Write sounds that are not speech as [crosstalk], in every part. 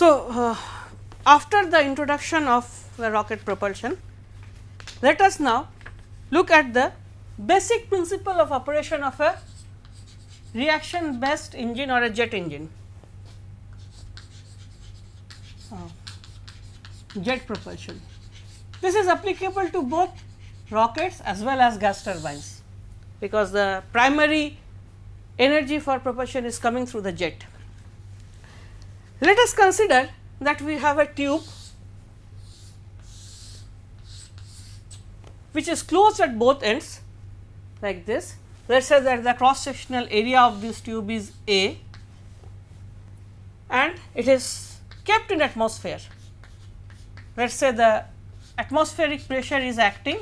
So, uh, after the introduction of the rocket propulsion, let us now look at the basic principle of operation of a reaction based engine or a jet engine. Uh, jet propulsion. This is applicable to both rockets as well as gas turbines, because the primary energy for propulsion is coming through the jet. Let us consider that we have a tube which is closed at both ends like this. Let us say that the cross sectional area of this tube is A and it is kept in atmosphere. Let us say the atmospheric pressure is acting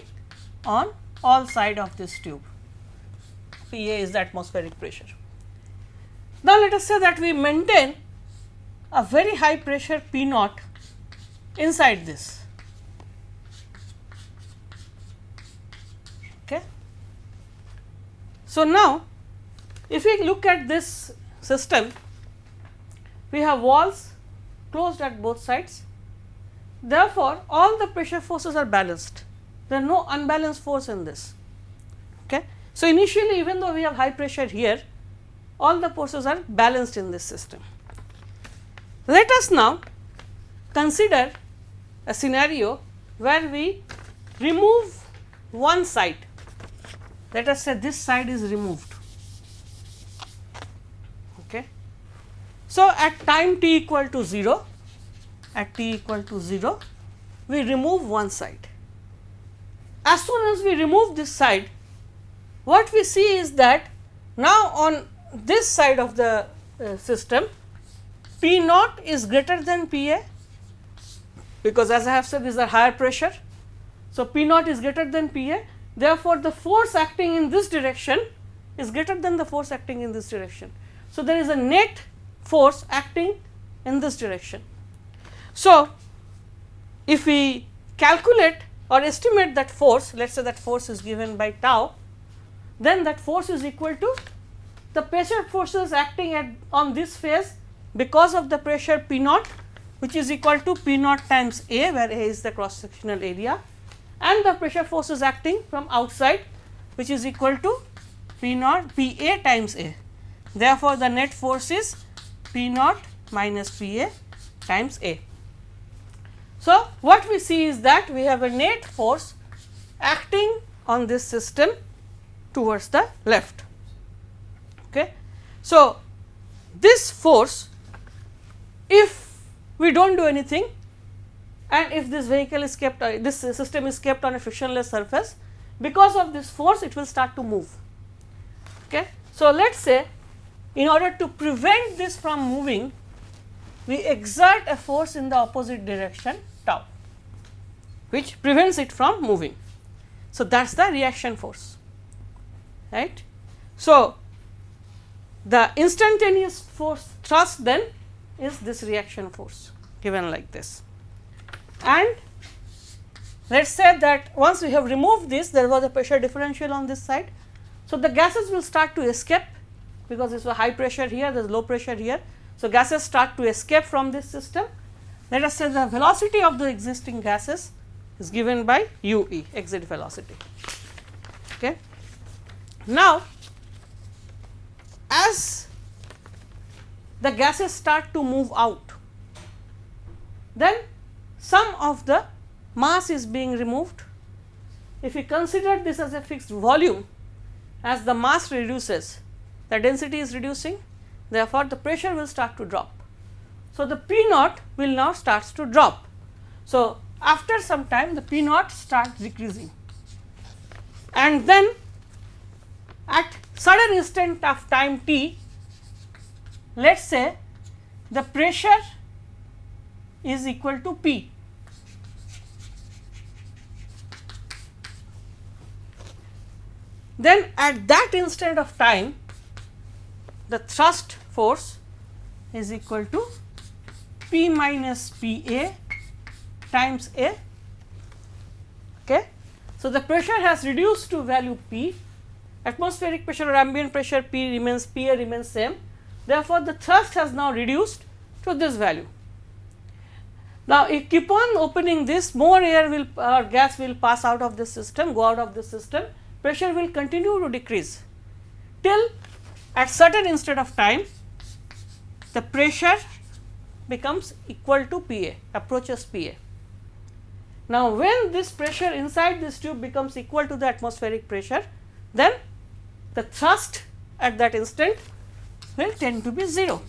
on all side of this tube, P A is the atmospheric pressure. Now, let us say that we maintain a very high pressure P naught inside this. Okay. So, now if we look at this system, we have walls closed at both sides. Therefore, all the pressure forces are balanced, there are no unbalanced force in this. Okay. So, initially even though we have high pressure here, all the forces are balanced in this system. Let us now consider a scenario where we remove one side. Let us say this side is removed. Okay. So, at time t equal to 0, at t equal to 0, we remove one side. As soon as we remove this side, what we see is that now on this side of the uh, system P naught is greater than P A because as I have said these are higher pressure. So, P naught is greater than P A therefore, the force acting in this direction is greater than the force acting in this direction. So, there is a net force acting in this direction. So, if we calculate or estimate that force let us say that force is given by tau then that force is equal to the pressure forces acting at on this phase because of the pressure P naught which is equal to P naught times A where A is the cross sectional area and the pressure forces acting from outside which is equal to P naught P A times A. Therefore, the net force is P naught minus P A times A. So, what we see is that we have a net force acting on this system towards the left. Okay. So, this force if we do not do anything and if this vehicle is kept uh, this system is kept on a frictionless surface because of this force it will start to move. Okay. So, let us say in order to prevent this from moving we exert a force in the opposite direction tau which prevents it from moving. So, that is the reaction force right. So, the instantaneous force thrust then is this reaction force given like this. And let us say that once we have removed this there was a pressure differential on this side. So, the gases will start to escape because this a high pressure here there is low pressure here. So, gases start to escape from this system. Let us say the velocity of the existing gases is given by u e exit velocity. Okay. Now, as the gases start to move out, then some of the mass is being removed. If we consider this as a fixed volume, as the mass reduces, the density is reducing, therefore, the pressure will start to drop. So, the P naught will now starts to drop. So, after some time the P naught starts decreasing and then at sudden instant of time t let us say the pressure is equal to P. Then at that instant of time the thrust force is equal to P minus P A times A. Okay. So, the pressure has reduced to value P, atmospheric pressure or ambient pressure P remains P A remains same Therefore, the thrust has now reduced to this value Now, if keep on opening this more air will or gas will pass out of this system go out of this system pressure will continue to decrease till at certain instant of time the pressure becomes equal to P A approaches P A. Now, when this pressure inside this tube becomes equal to the atmospheric pressure then the thrust at that instant will tend to be 0.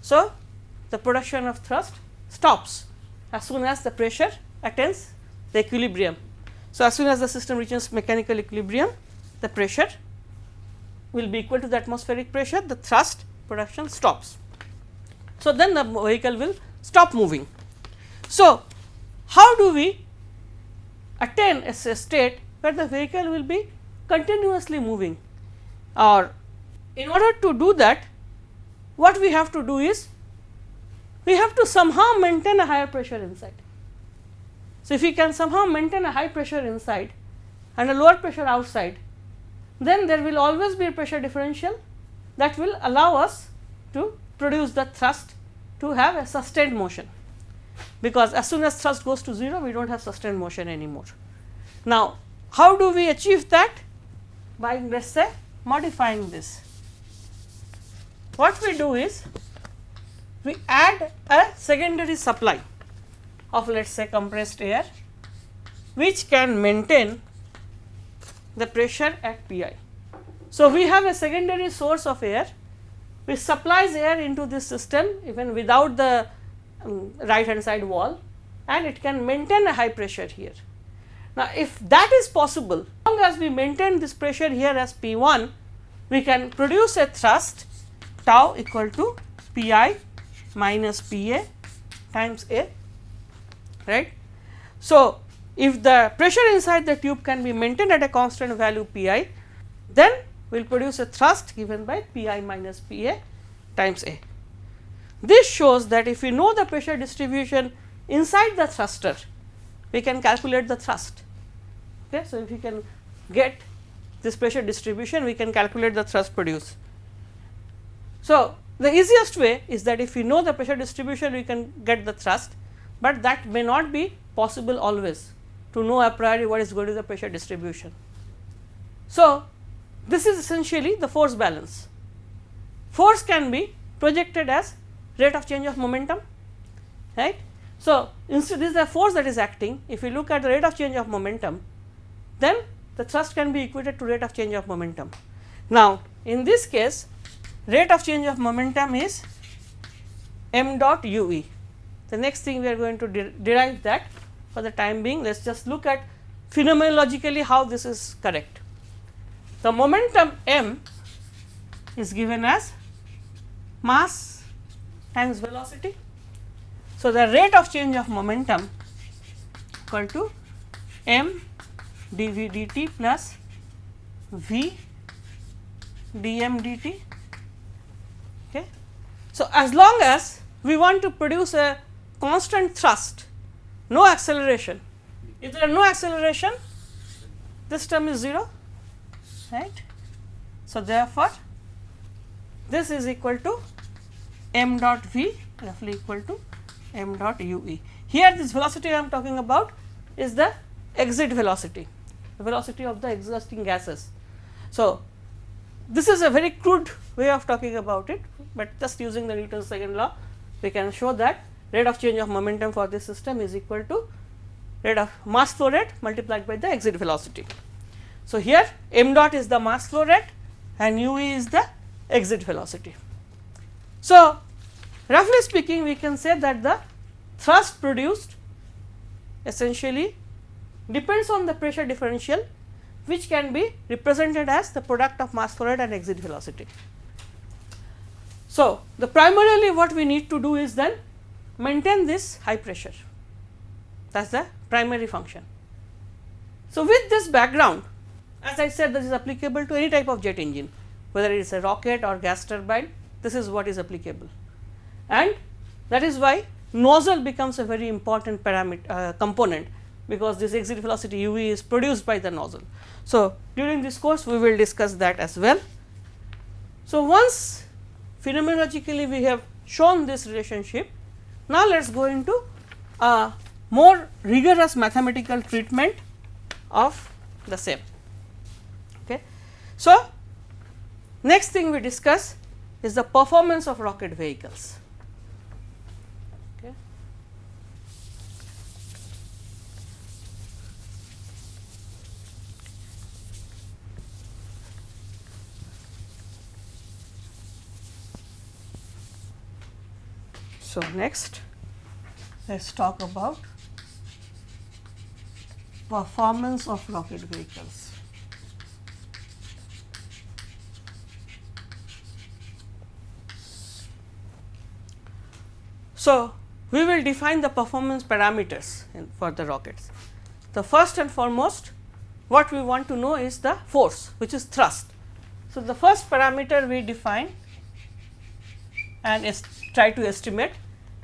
So, the production of thrust stops as soon as the pressure attains the equilibrium. So, as soon as the system reaches mechanical equilibrium the pressure will be equal to the atmospheric pressure the thrust production stops. So, then the vehicle will stop moving. So, how do we attain a state where the vehicle will be continuously moving or in order to do that what we have to do is we have to somehow maintain a higher pressure inside. So, if we can somehow maintain a high pressure inside and a lower pressure outside, then there will always be a pressure differential that will allow us to produce the thrust to have a sustained motion, because as soon as thrust goes to 0 we do not have sustained motion anymore. Now, how do we achieve that? By let us say modifying this. What we do is we add a secondary supply of let us say compressed air which can maintain the pressure at Pi. So, we have a secondary source of air which supplies air into this system even without the um, right hand side wall and it can maintain a high pressure here. Now, if that is possible as long as we maintain this pressure here as P 1 we can produce a thrust tau equal to P i minus P A times A right. So, if the pressure inside the tube can be maintained at a constant value P i then we will produce a thrust given by P i minus P A times A. This shows that if we know the pressure distribution inside the thruster we can calculate the thrust. Okay. So, if we can get this pressure distribution we can calculate the thrust produced. So, the easiest way is that if we know the pressure distribution we can get the thrust, but that may not be possible always to know a priori what is going to be the pressure distribution. So, this is essentially the force balance. Force can be projected as rate of change of momentum right. So, instead this is the force that is acting if we look at the rate of change of momentum then the thrust can be equated to rate of change of momentum. Now, in this case rate of change of momentum is m dot u e. The next thing we are going to de derive that for the time being let us just look at phenomenologically how this is correct. The momentum m is given as mass times velocity. So, the rate of change of momentum equal to m dv dt plus v dm dt so, as long as we want to produce a constant thrust, no acceleration, if there are no acceleration, this term is 0, right. So, therefore, this is equal to m dot v roughly equal to m dot u e. Here this velocity I am talking about is the exit velocity, the velocity of the exhausting gases. So, this is a very crude way of talking about it, but just using the Newton's second law we can show that rate of change of momentum for this system is equal to rate of mass flow rate multiplied by the exit velocity. So, here m dot is the mass flow rate and u e is the exit velocity. So, roughly speaking we can say that the thrust produced essentially depends on the pressure differential which can be represented as the product of mass flow rate and exit velocity. So, the primarily what we need to do is then maintain this high pressure that is the primary function. So, with this background as I said this is applicable to any type of jet engine whether it is a rocket or gas turbine this is what is applicable and that is why nozzle becomes a very important parameter uh, component because this exit velocity u v is produced by the nozzle. So, during this course we will discuss that as well. So, once phenomenologically we have shown this relationship, Now, let us go into a more rigorous mathematical treatment of the same. Okay. So, next thing we discuss is the performance of rocket vehicles. So, next let us talk about performance of rocket vehicles. So, we will define the performance parameters for the rockets. The first and foremost what we want to know is the force which is thrust. So, the first parameter we define and try to estimate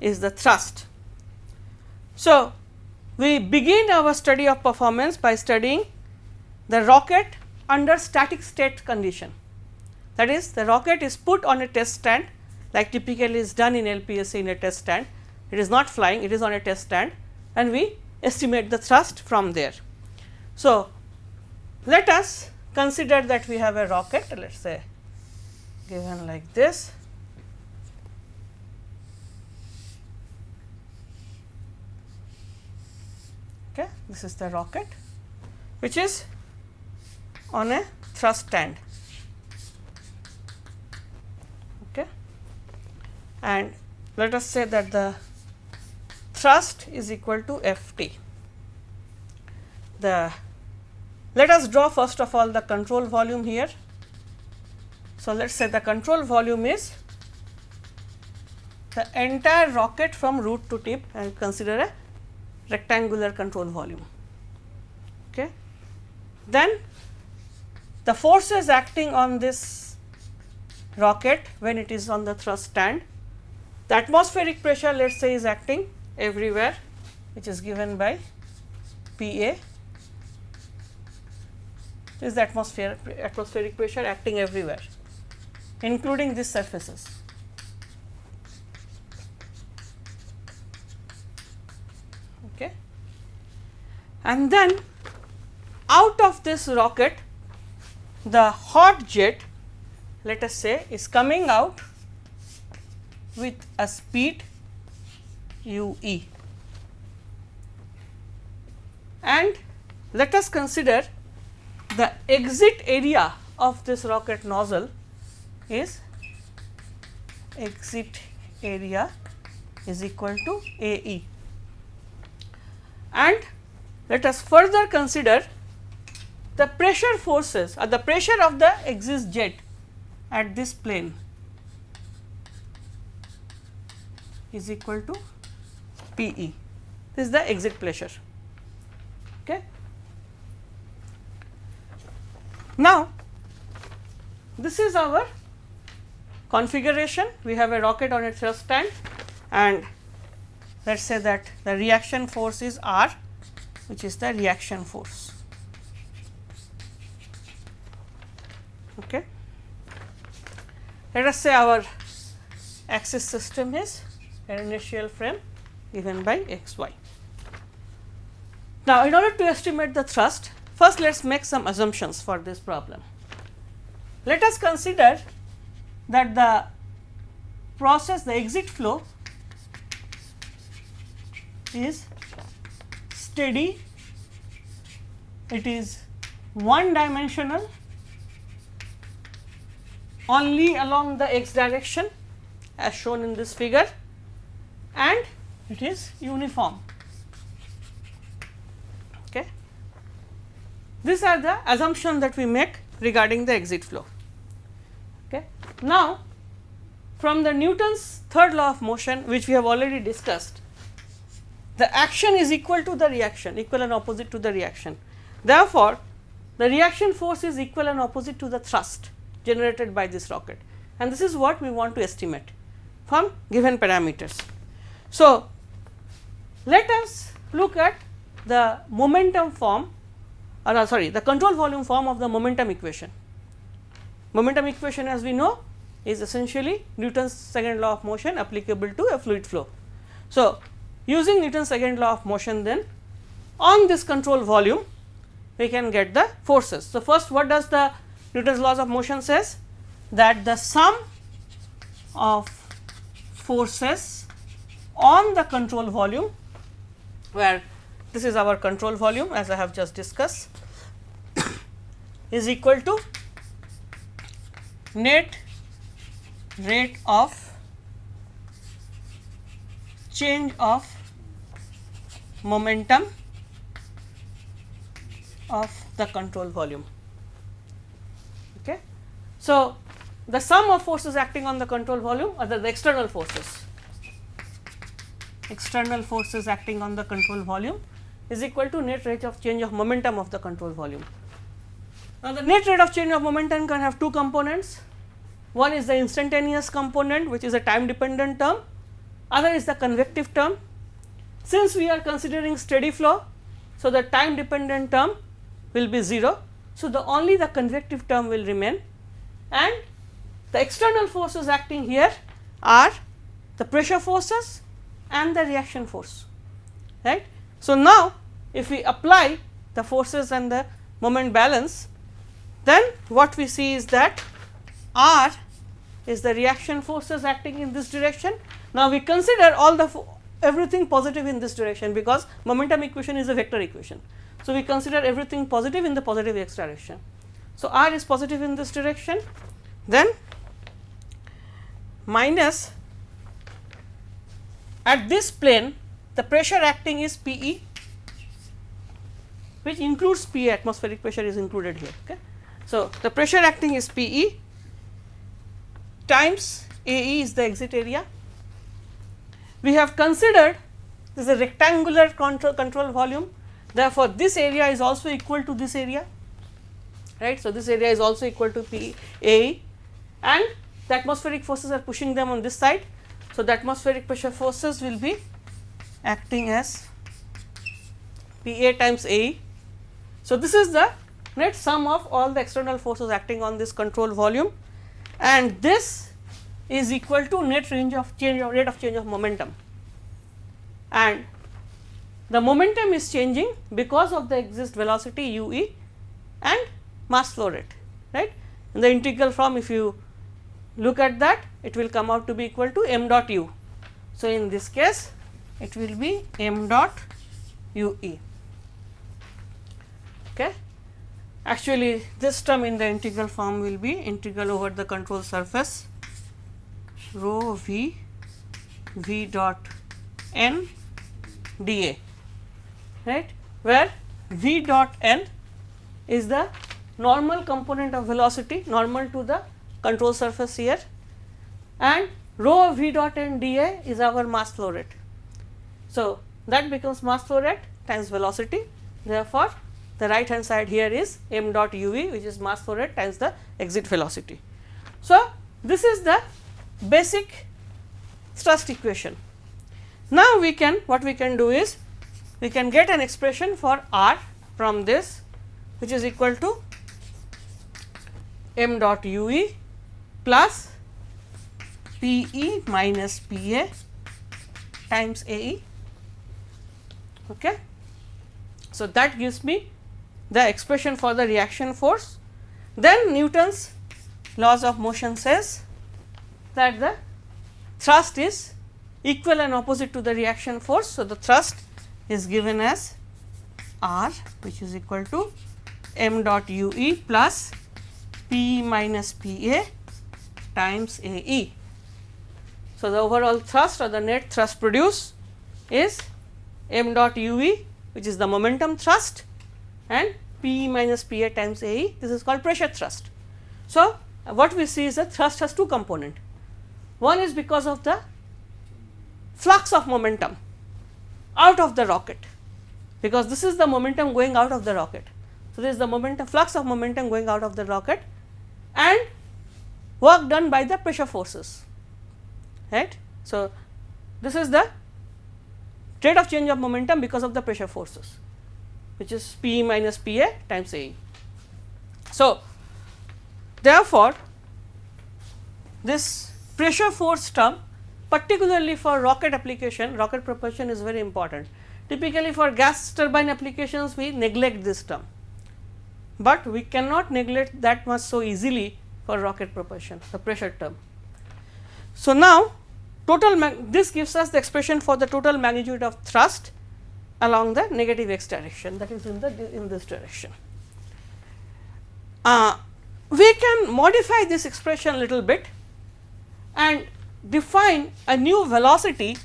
is the thrust. So, we begin our study of performance by studying the rocket under static state condition. That is the rocket is put on a test stand like typically is done in LPSC in a test stand. It is not flying, it is on a test stand and we estimate the thrust from there. So, let us consider that we have a rocket let us say given like this okay this is the rocket which is on a thrust stand. Okay and let us say that the thrust is equal to F t. The let us draw first of all the control volume here. So let us say the control volume is the entire rocket from root to tip and consider a rectangular control volume. Okay. Then the forces acting on this rocket when it is on the thrust stand, the atmospheric pressure let us say is acting everywhere which is given by P A is the atmosphere atmospheric pressure acting everywhere including these surfaces. And then out of this rocket the hot jet let us say is coming out with a speed u e. And let us consider the exit area of this rocket nozzle is exit area is equal to A e. And let us further consider the pressure forces or the pressure of the exit jet at this plane is equal to P e. This is the exit pressure. Okay. Now, this is our configuration. We have a rocket on its thrust stand and let us say that the reaction force is R which is the reaction force. Okay. Let us say our axis system is an inertial frame given by x y. Now, in order to estimate the thrust, first let us make some assumptions for this problem. Let us consider that the process the exit flow is steady, it is one dimensional only along the x direction as shown in this figure and it is uniform. Okay. These are the assumptions that we make regarding the exit flow. Okay. Now, from the Newton's third law of motion which we have already discussed, the action is equal to the reaction, equal and opposite to the reaction. Therefore, the reaction force is equal and opposite to the thrust generated by this rocket and this is what we want to estimate from given parameters. So, let us look at the momentum form or uh, sorry the control volume form of the momentum equation. Momentum equation as we know is essentially Newton's second law of motion applicable to a fluid flow. So, using Newton's second law of motion then on this control volume we can get the forces. So, first what does the Newton's laws of motion says that the sum of forces on the control volume where this is our control volume as I have just discussed [coughs] is equal to net rate of change of momentum of the control volume. Okay. So, the sum of forces acting on the control volume are the, the external forces, external forces acting on the control volume is equal to net rate of change of momentum of the control volume. Now, the net rate of change of momentum can have two components. One is the instantaneous component which is a time dependent term, other is the convective term. Since we are considering steady flow, so the time dependent term will be 0. So, the only the convective term will remain and the external forces acting here are the pressure forces and the reaction force right. So, now if we apply the forces and the moment balance then what we see is that R is the reaction forces acting in this direction. Now, we consider all the everything positive in this direction because momentum equation is a vector equation. So, we consider everything positive in the positive x direction. So, R is positive in this direction then minus at this plane the pressure acting is P e which includes P atmospheric pressure is included here. Okay. So, the pressure acting is P e times A e is the exit area. We have considered this is a rectangular control, control volume therefore, this area is also equal to this area right. So, this area is also equal to P A and the atmospheric forces are pushing them on this side. So, the atmospheric pressure forces will be acting as P A times A. So, this is the net sum of all the external forces acting on this control volume and this is equal to net range of change of rate of change of momentum and the momentum is changing because of the exist velocity u e and mass flow rate right. In the integral form if you look at that it will come out to be equal to m dot u. So, in this case it will be m dot u e. Okay. Actually, this term in the integral form will be integral over the control surface rho v v dot n dA right where v dot n is the normal component of velocity normal to the control surface here and rho v dot n dA is our mass flow rate. So, that becomes mass flow rate times velocity therefore, the right hand side here is m dot u v which is mass flow rate times the exit velocity. So, this is the basic thrust equation. Now, we can what we can do is we can get an expression for r from this which is equal to m dot u e plus P e minus P a times A e. Okay. So, that gives me the expression for the reaction force. Then Newton's laws of motion says that the thrust is equal and opposite to the reaction force. So, the thrust is given as R which is equal to m dot u e plus P minus P a times A e. So, the overall thrust or the net thrust produced is m dot u e which is the momentum thrust and P minus P a times A e this is called pressure thrust. So, what we see is that thrust has two component. One is because of the flux of momentum out of the rocket because this is the momentum going out of the rocket. So, this is the momentum flux of momentum going out of the rocket and work done by the pressure forces right. So, this is the rate of change of momentum because of the pressure forces which is P minus P a times A. So, therefore, this pressure force term particularly for rocket application rocket propulsion is very important. Typically for gas turbine applications we neglect this term, but we cannot neglect that much so easily for rocket propulsion the pressure term. So, now total this gives us the expression for the total magnitude of thrust along the negative x direction that is in the in this direction. Uh, we can modify this expression a little bit and define a new velocity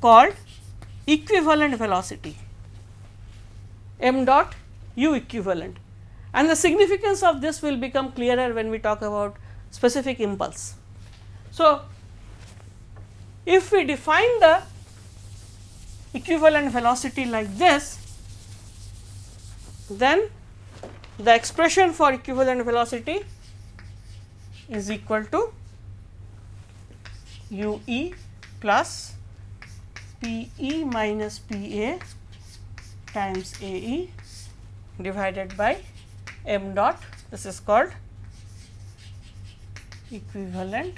called equivalent velocity m dot u equivalent and the significance of this will become clearer when we talk about specific impulse. So, if we define the equivalent velocity like this, then the expression for equivalent velocity is equal to u e plus p e minus p a times a e divided by m dot this is called equivalent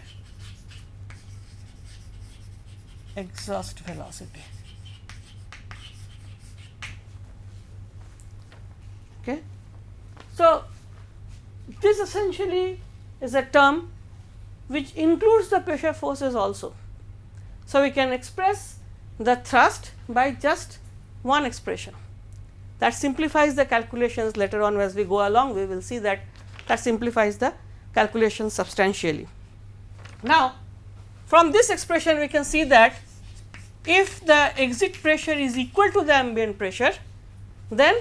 exhaust velocity. Okay. So, this essentially is a term which includes the pressure forces also. So, we can express the thrust by just one expression that simplifies the calculations later on as we go along we will see that that simplifies the calculation substantially. Now, from this expression we can see that if the exit pressure is equal to the ambient pressure then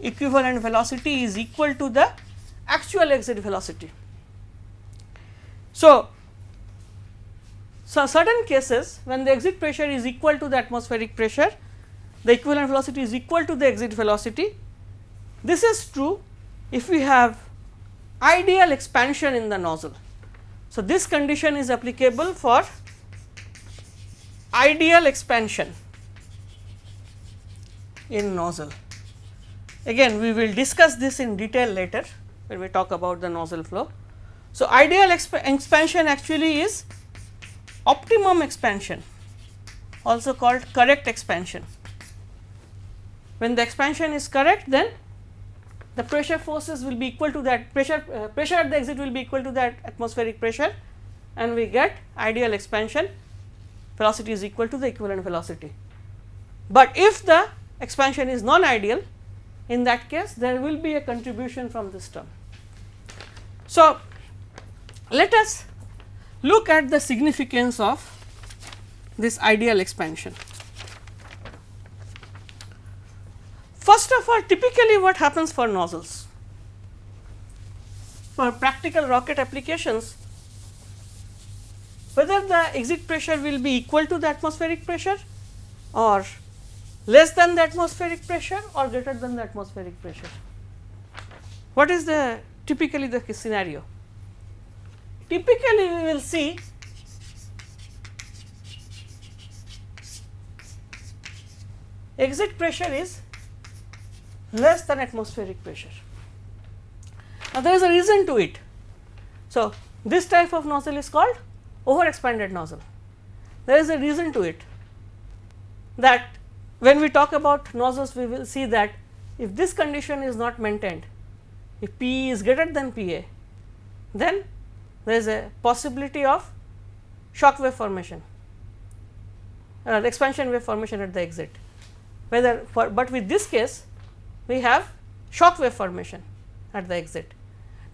equivalent velocity is equal to the actual exit velocity. So, so certain cases when the exit pressure is equal to the atmospheric pressure, the equivalent velocity is equal to the exit velocity. This is true if we have ideal expansion in the nozzle. So, this condition is applicable for ideal expansion in nozzle. Again we will discuss this in detail later when we talk about the nozzle flow. So, ideal exp expansion actually is optimum expansion also called correct expansion. When the expansion is correct then the pressure forces will be equal to that pressure uh, pressure at the exit will be equal to that atmospheric pressure and we get ideal expansion velocity is equal to the equivalent velocity. But if the expansion is non ideal in that case there will be a contribution from this term. So, let us look at the significance of this ideal expansion. First of all typically what happens for nozzles? For practical rocket applications whether the exit pressure will be equal to the atmospheric pressure or less than the atmospheric pressure or greater than the atmospheric pressure. What is the typically the scenario? Typically we will see exit pressure is less than atmospheric pressure. Now, there is a reason to it. So, this type of nozzle is called over expanded nozzle. There is a reason to it that when we talk about nozzles we will see that if this condition is not maintained, if P is greater than P A, then there is a possibility of shock wave formation, uh, expansion wave formation at the exit. Whether for, but with this case we have shock wave formation at the exit.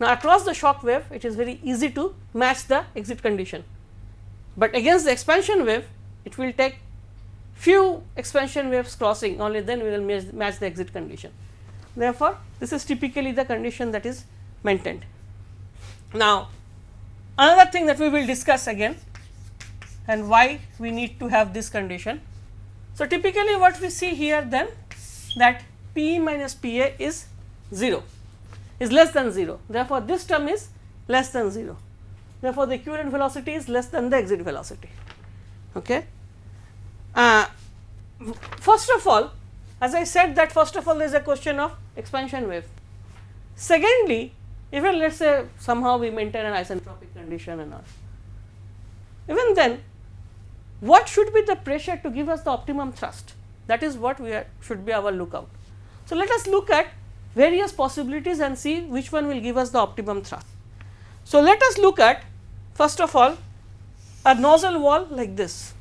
Now, across the shock wave it is very easy to match the exit condition, but against the expansion wave it will take few expansion waves crossing only then we will match, match the exit condition. Therefore, this is typically the condition that is maintained. Now, another thing that we will discuss again and why we need to have this condition. So, typically what we see here then that P minus P a is 0 is less than 0. Therefore, this term is less than 0. Therefore, the equivalent velocity is less than the exit velocity. Okay. Uh, first of all as I said that first of all there is a question of expansion wave. Secondly, even let us say somehow we maintain an isentropic condition and all. Even then what should be the pressure to give us the optimum thrust that is what we are, should be our lookout. So, let us look at various possibilities and see which one will give us the optimum thrust. So, let us look at first of all a nozzle wall like this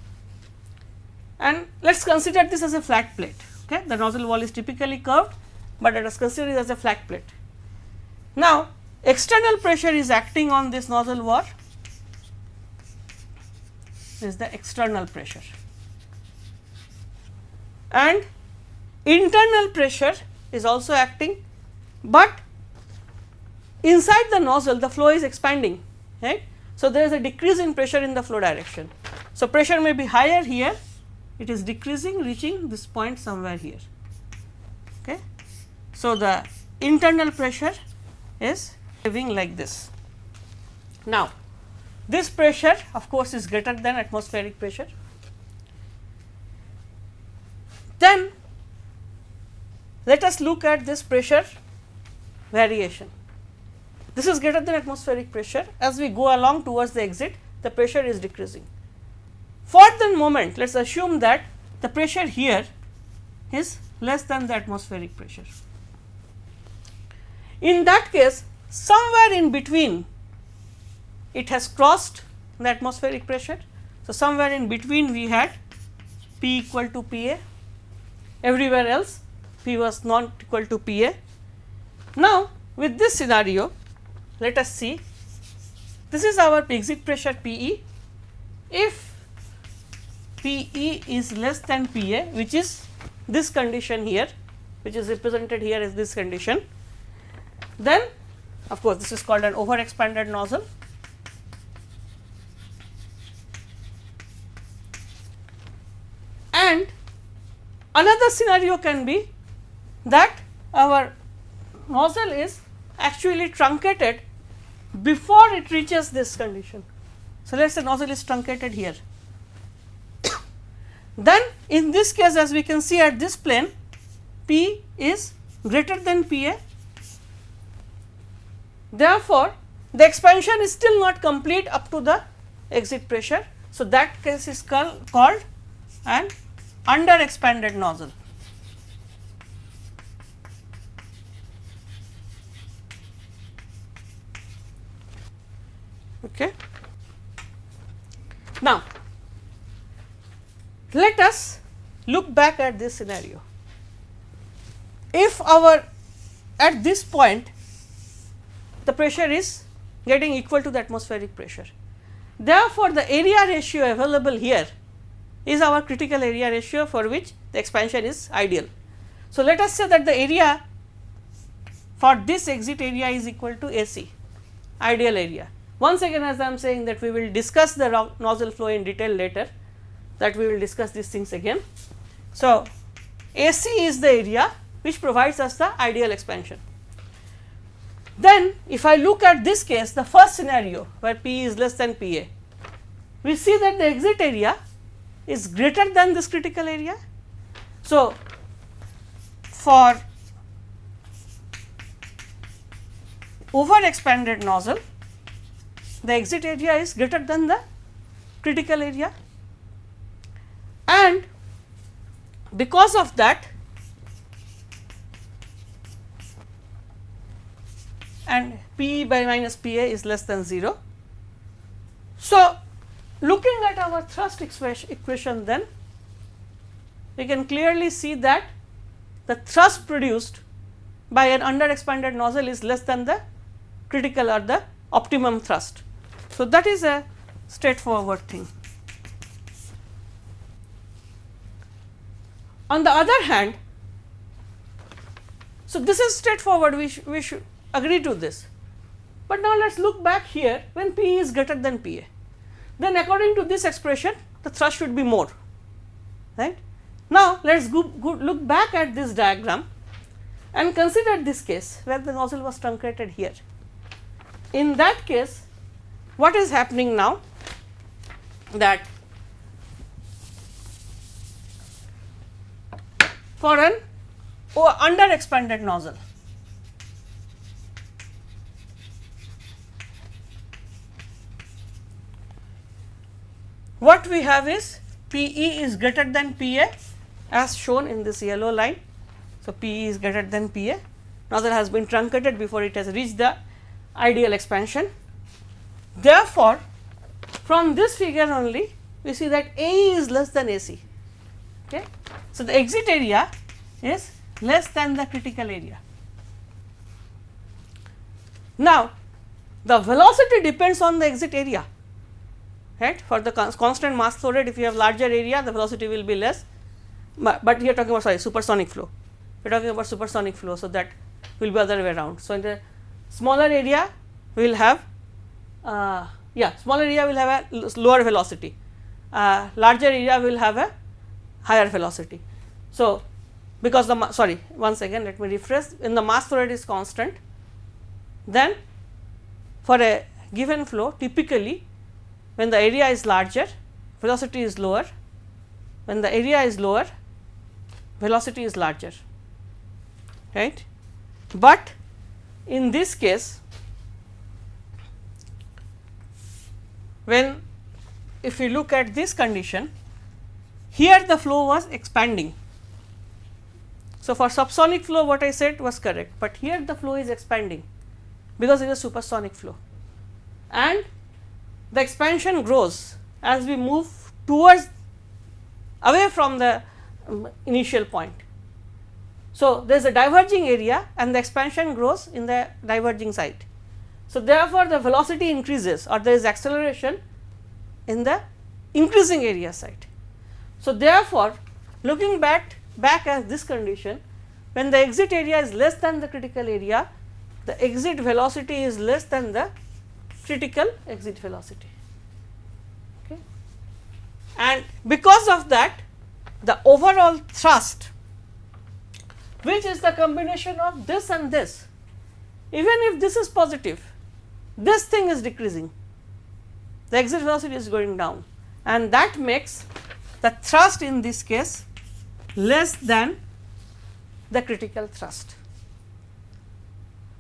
and let us consider this as a flat plate. Okay. The nozzle wall is typically curved, but let us consider it as a flat plate. Now, external pressure is acting on this nozzle wall is the external pressure and internal pressure is also acting, but inside the nozzle the flow is expanding right. So, there is a decrease in pressure in the flow direction. So, pressure may be higher here it is decreasing reaching this point somewhere here. Okay. So, the internal pressure is living like this. Now, this pressure of course, is greater than atmospheric pressure. Then let us look at this pressure variation. This is greater than atmospheric pressure as we go along towards the exit the pressure is decreasing. For the moment let us assume that the pressure here is less than the atmospheric pressure. In that case somewhere in between it has crossed the atmospheric pressure. So, somewhere in between we had P equal to P A everywhere else P was not equal to P A. Now, with this scenario let us see this is our exit pressure P E. If P E is less than P A which is this condition here which is represented here as this condition then of course, this is called an over expanded nozzle and another scenario can be that our nozzle is actually truncated before it reaches this condition. So, let us say nozzle is truncated here. [coughs] then in this case as we can see at this plane P is greater than P A. Therefore, the expansion is still not complete up to the exit pressure. So, that case is called, an under expanded nozzle. Okay. Now, let us look back at this scenario. If our at this point the pressure is getting equal to the atmospheric pressure. Therefore, the area ratio available here is our critical area ratio for which the expansion is ideal. So, let us say that the area for this exit area is equal to AC ideal area. Once again as I am saying that we will discuss the nozzle flow in detail later that we will discuss these things again. So, AC is the area which provides us the ideal expansion. Then if I look at this case the first scenario where P is less than P A, we see that the exit area is greater than this critical area. So, for over expanded nozzle the exit area is greater than the critical area and because of that and P by minus P a is less than 0. So, looking at our thrust equation then we can clearly see that the thrust produced by an under expanded nozzle is less than the critical or the optimum thrust. So, that is a straightforward thing. On the other hand, so this is straightforward we, sh we should agree to this, but now let us look back here when P is greater than P A, then according to this expression the thrust should be more. Right. Now, let us go, go look back at this diagram and consider this case where the nozzle was truncated here. In that case what is happening now? That for an oh, under expanded nozzle what we have is P e is greater than P a as shown in this yellow line. So, P e is greater than P a nozzle has been truncated before it has reached the ideal expansion. Therefore, from this figure only we see that A is less than A c. Okay. So, the exit area is less than the critical area. Now, the velocity depends on the exit area right for the constant mass flow rate if you have larger area the velocity will be less, but, but here talking about sorry supersonic flow we are talking about supersonic flow. So, that will be other way around. So, in the smaller area we will have uh, yeah smaller area will have a lower velocity, uh, larger area will have a higher velocity. So, because the sorry once again let me rephrase in the mass flow rate is constant then for a given flow typically when the area is larger velocity is lower. When the area is lower velocity is larger. Right? But in this case when if we look at this condition here the flow was expanding. So, for subsonic flow what I said was correct, but here the flow is expanding because it is a supersonic flow. And the expansion grows as we move towards away from the um, initial point. So, there is a diverging area and the expansion grows in the diverging side. So, therefore, the velocity increases or there is acceleration in the increasing area side. So, therefore, looking back back at this condition when the exit area is less than the critical area the exit velocity is less than the critical exit velocity. Okay. And because of that the overall thrust which is the combination of this and this even if this is positive this thing is decreasing the exit velocity is going down and that makes the thrust in this case less than the critical thrust.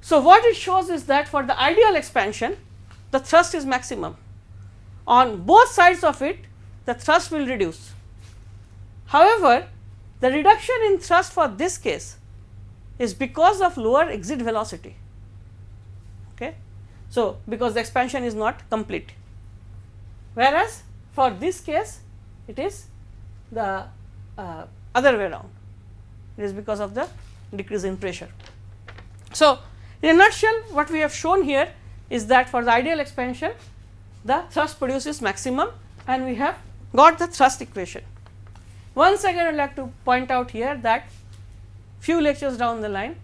So, what it shows is that for the ideal expansion the thrust is maximum on both sides of it the thrust will reduce. However, the reduction in thrust for this case is because of lower exit velocity. Okay. So, because the expansion is not complete whereas for this case it is the uh, other way around it is because of the decrease in pressure. So, in a nutshell what we have shown here is that for the ideal expansion the thrust produces maximum and we have got the thrust equation. Once again I would like to point out here that few lectures down the line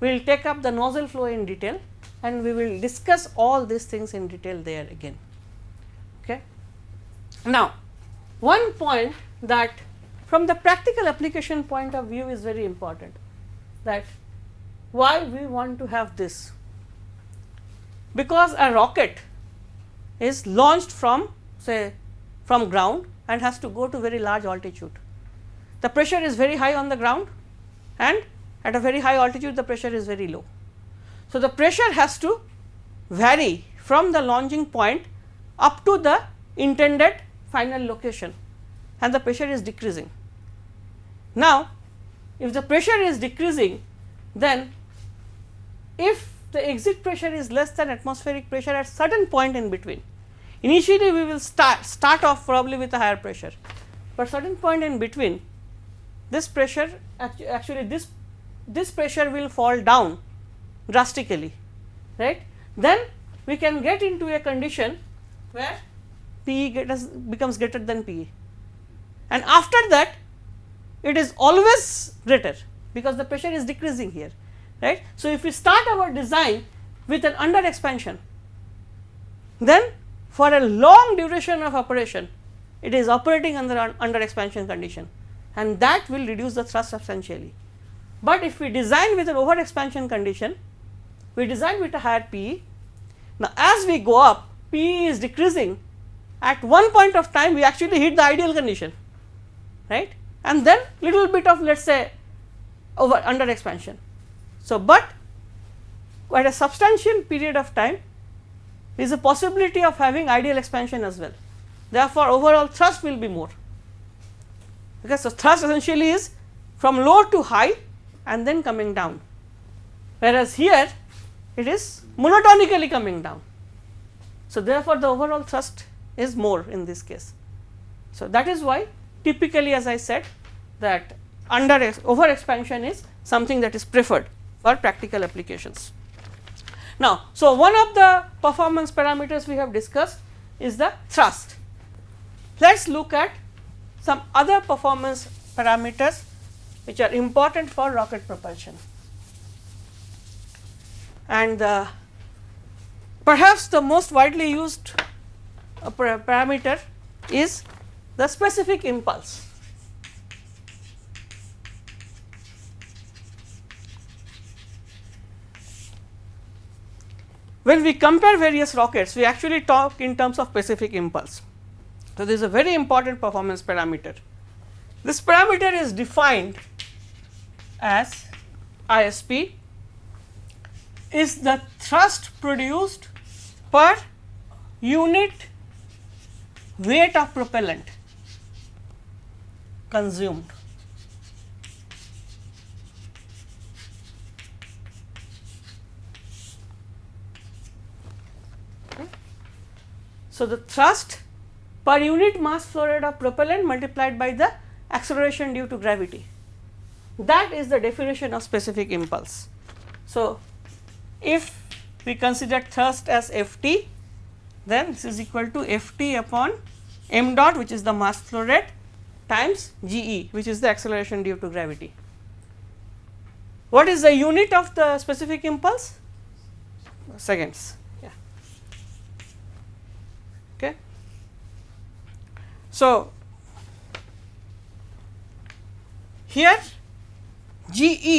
we will take up the nozzle flow in detail and we will discuss all these things in detail there again. Okay. Now, one point that from the practical application point of view is very important that why we want to have this because a rocket is launched from say from ground and has to go to very large altitude. The pressure is very high on the ground and at a very high altitude the pressure is very low. So, the pressure has to vary from the launching point up to the intended final location and the pressure is decreasing. Now, if the pressure is decreasing then if the exit pressure is less than atmospheric pressure at certain point in between. Initially we will start start off probably with a higher pressure, but certain point in between this pressure actually this this pressure will fall down drastically right? Then we can get into a condition where P becomes greater than P and after that it is always greater because the pressure is decreasing here right. So, if we start our design with an under expansion then for a long duration of operation it is operating under under expansion condition and that will reduce the thrust substantially. But if we design with an over expansion condition we design with a higher PE. Now, as we go up PE is decreasing at one point of time we actually hit the ideal condition right and then little bit of let us say over under expansion. So, but at a substantial period of time there is a possibility of having ideal expansion as well therefore, overall thrust will be more because so, thrust essentially is from low to high and then coming down, whereas here it is monotonically coming down. So, therefore, the overall thrust is more in this case. So, that is why typically as I said that under over expansion is something that is preferred for practical applications. Now, so one of the performance parameters we have discussed is the thrust. Let us look at some other performance parameters which are important for rocket propulsion. And uh, perhaps the most widely used uh, parameter is the specific impulse. When we compare various rockets, we actually talk in terms of specific impulse. So, this is a very important performance parameter. This parameter is defined as ISP is the thrust produced per unit weight of propellant consumed. So, the thrust per unit mass flow rate of propellant multiplied by the acceleration due to gravity that is the definition of specific impulse. So, if we consider thrust as F t then this is equal to F t upon m dot which is the mass flow rate times g e which is the acceleration due to gravity. What is the unit of the specific impulse? Seconds. Yeah. Okay. So, here g e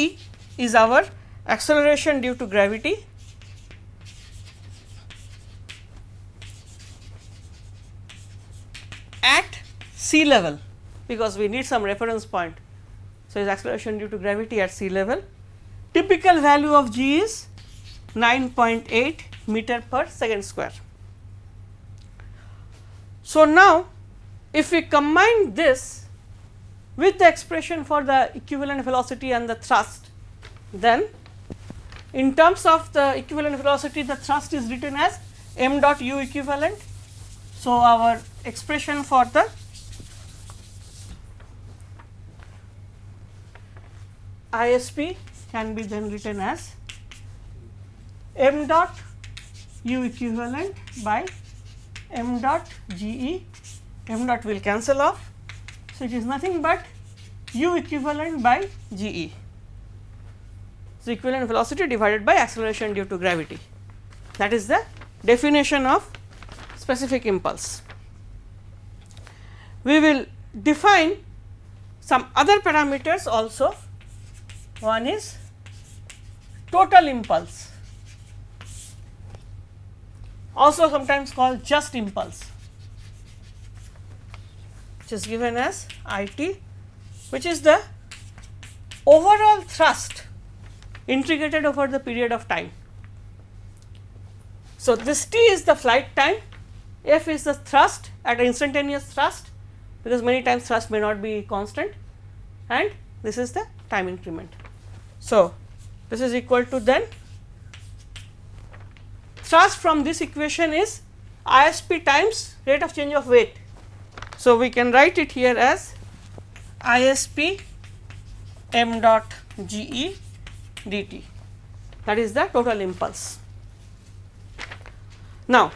is our acceleration due to gravity at sea level because we need some reference point. So, is acceleration due to gravity at sea level. Typical value of g is 9.8 meter per second square. So, now if we combine this with the expression for the equivalent velocity and the thrust, then in terms of the equivalent velocity the thrust is written as m dot u equivalent. So, our expression for the ISP can be then written as m dot u equivalent by m dot g e, m dot will cancel off so, it is nothing but u equivalent by g e. So, equivalent velocity divided by acceleration due to gravity that is the definition of specific impulse. We will define some other parameters also one is total impulse also sometimes called just impulse which is given as I t which is the overall thrust integrated over the period of time. So, this t is the flight time, f is the thrust at instantaneous thrust because many times thrust may not be constant and this is the time increment. So, this is equal to then thrust from this equation is ISP times rate of change of weight so, we can write it here as ISP m dot G E dt that is the total impulse. Now,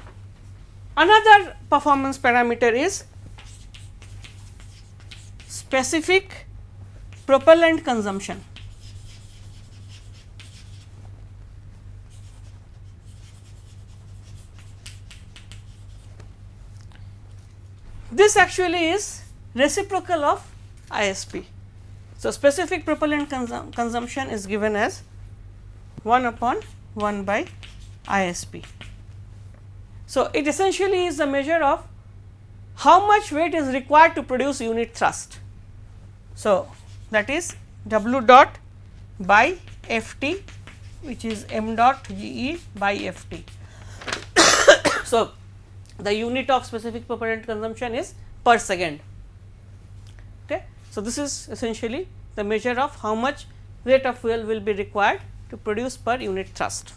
another performance parameter is specific propellant consumption. This actually is reciprocal of ISP. So, specific propellant consum consumption is given as 1 upon 1 by ISP. So, it essentially is a measure of how much weight is required to produce unit thrust. So, that is W dot by F t which is m dot G e by F t. [coughs] so, the unit of specific propellant consumption is per second. Okay. So, this is essentially the measure of how much rate of fuel will be required to produce per unit thrust.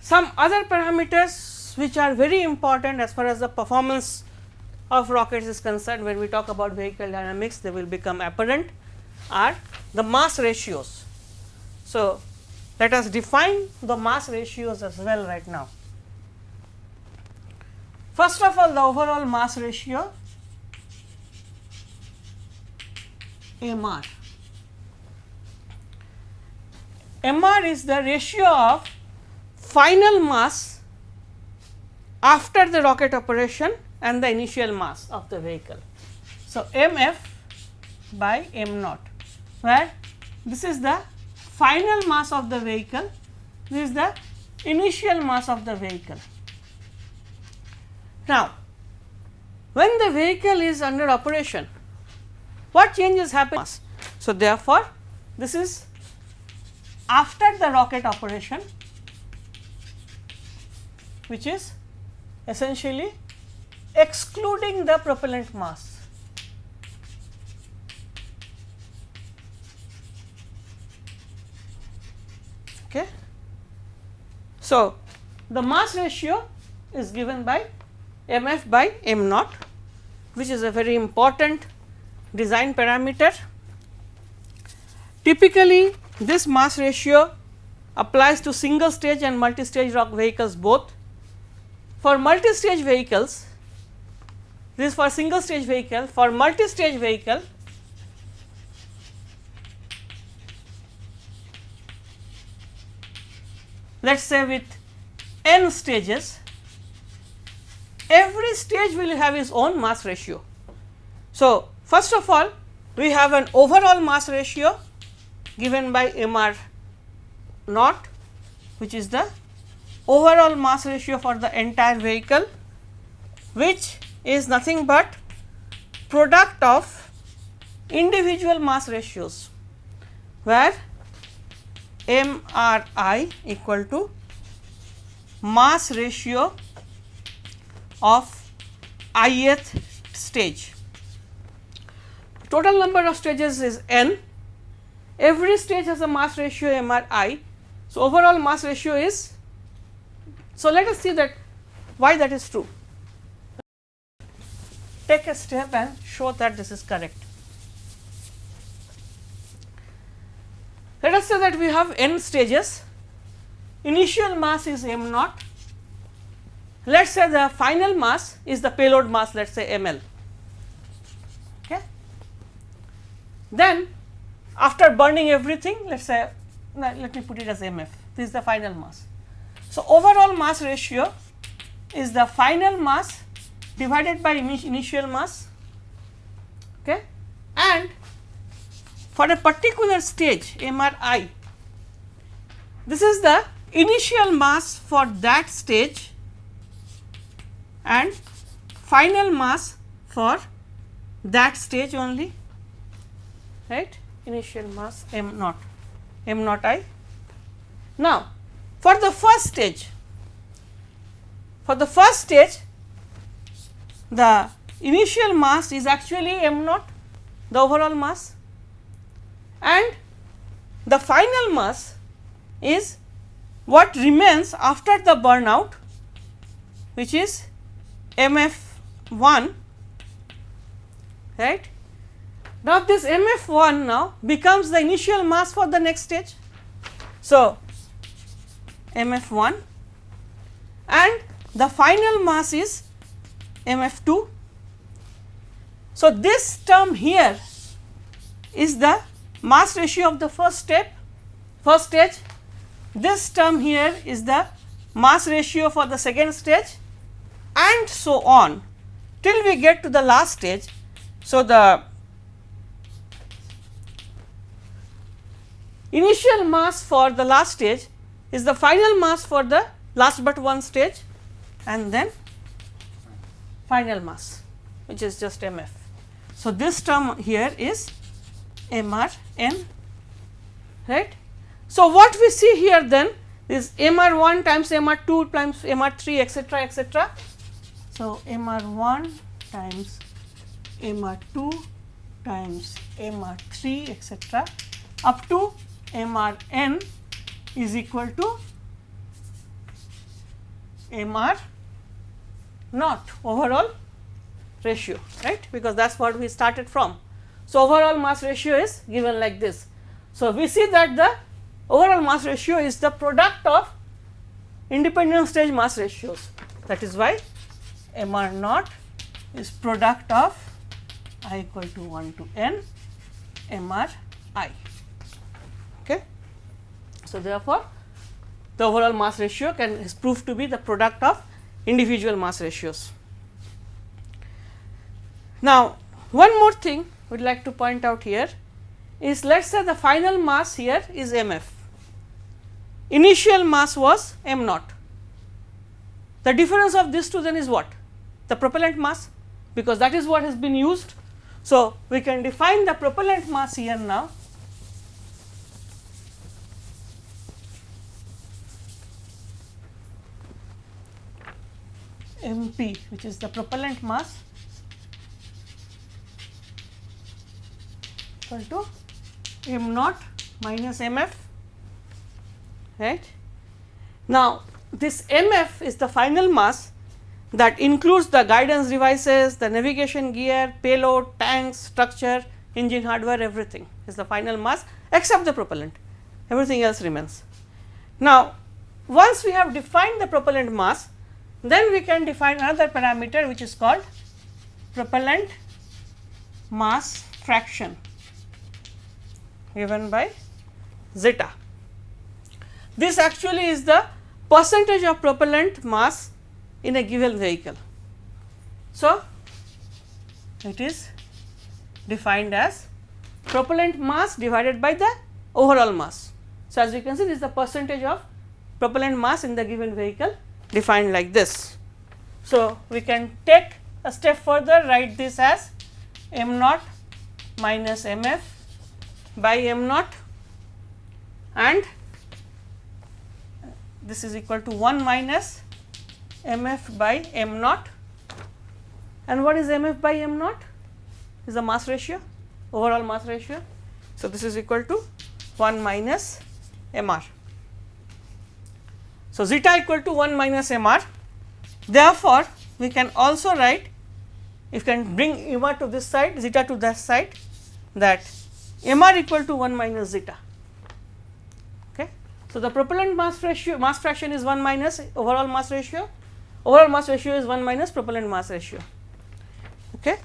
Some other parameters which are very important as far as the performance of rockets is concerned when we talk about vehicle dynamics they will become apparent are the mass ratios. So, let us define the mass ratios as well right now. First of all the overall mass ratio MR. MR is the ratio of final mass after the rocket operation and the initial mass of the vehicle. So, mf by m naught where this is the final mass of the vehicle, this is the initial mass of the vehicle. Now, when the vehicle is under operation, what changes happen? So, therefore, this is after the rocket operation which is essentially excluding the propellant mass. Okay. So, the mass ratio is given by m f by m naught which is a very important design parameter. Typically, this mass ratio applies to single stage and multi stage rock vehicles both. For multi stage vehicles, this is for single stage vehicle, for multi stage vehicle, let us say with n stages, every stage will have its own mass ratio. So, first of all we have an overall mass ratio given by m r naught which is the overall mass ratio for the entire vehicle which is nothing but product of individual mass ratios where m r i equal to mass ratio of ith stage. Total number of stages is n every stage has a mass ratio m r i. So, overall mass ratio is so let us see that why that is true. Take a step and show that this is correct. Let us say that we have n stages, initial mass is m naught, let us say the final mass is the payload mass let us say m l. Okay. Then after burning everything let us say let me put it as m f this is the final mass. So, overall mass ratio is the final mass divided by initial mass okay and for a particular stage MRI this is the initial mass for that stage and final mass for that stage only right initial mass m naught m naught i. Now, for the first stage for the first stage the initial mass is actually m naught the overall mass and the final mass is what remains after the burnout which is MF 1 right. Now, this MF 1 now becomes the initial mass for the next stage. So, MF 1 and the final mass is MF 2. So, this term here is the mass ratio of the first step first stage this term here is the mass ratio for the second stage and so on till we get to the last stage. So, the initial mass for the last stage is the final mass for the last but one stage and then final mass which is just m f. So, this term here is m r n right. So, what we see here then is m r 1 times m r 2 times m r 3 etcetera etcetera so, M r 1 times M r 2 times m r 3 etc., up to m r n is equal to m r naught overall ratio right because that is what we started from. So, overall mass ratio is given like this. So, we see that the overall mass ratio is the product of independent stage mass ratios that is why m r naught is product of i equal to 1 to n m r i. Okay. So, therefore, the overall mass ratio can is proved to be the product of individual mass ratios. Now, one more thing we would like to point out here is let us say the final mass here is m f, initial mass was m naught. The difference of these two then is what? The propellant mass because that is what has been used. So, we can define the propellant mass here now M p which is the propellant mass equal to m naught minus m f right. Now, this m f is the final mass that includes the guidance devices, the navigation gear, payload, tanks, structure, engine hardware everything is the final mass except the propellant everything else remains. Now, once we have defined the propellant mass then we can define another parameter which is called propellant mass fraction given by zeta. This actually is the percentage of propellant mass in a given vehicle. So, it is defined as propellant mass divided by the overall mass. So, as you can see this is the percentage of propellant mass in the given vehicle defined like this. So, we can take a step further write this as m naught minus m f by m naught and this is equal to 1 minus m f by m naught and what is m f by m naught is the mass ratio overall mass ratio. So, this is equal to 1 minus m r. So, zeta equal to 1 minus m r. Therefore, we can also write if can bring m r to this side zeta to that side that m r equal to 1 minus zeta. Okay. So, the propellant mass ratio mass fraction is 1 minus overall mass ratio overall mass ratio is 1 minus propellant mass ratio. Okay.